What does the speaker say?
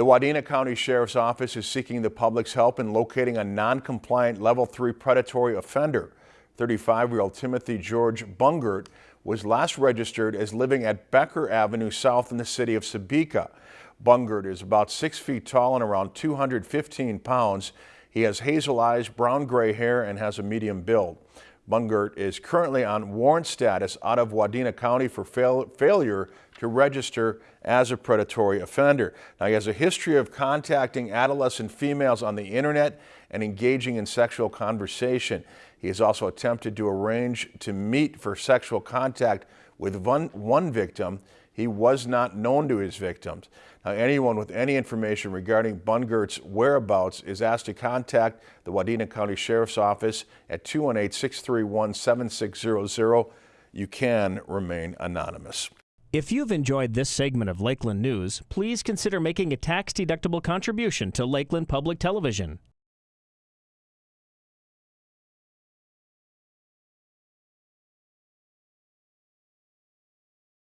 The Wadena County Sheriff's Office is seeking the public's help in locating a non-compliant level 3 predatory offender. 35-year-old Timothy George Bungert was last registered as living at Becker Avenue South in the city of Sebeka. Bungert is about 6 feet tall and around 215 pounds. He has hazel eyes, brown gray hair, and has a medium build. Bungert is currently on warrant status out of Wadena County for fail failure to register as a predatory offender. Now, he has a history of contacting adolescent females on the internet and engaging in sexual conversation. He has also attempted to arrange to meet for sexual contact with one, one victim. He was not known to his victims. Now, anyone with any information regarding Bungert's whereabouts is asked to contact the Wadena County Sheriff's Office at 218-631-7600. You can remain anonymous. If you've enjoyed this segment of Lakeland News, please consider making a tax-deductible contribution to Lakeland Public Television.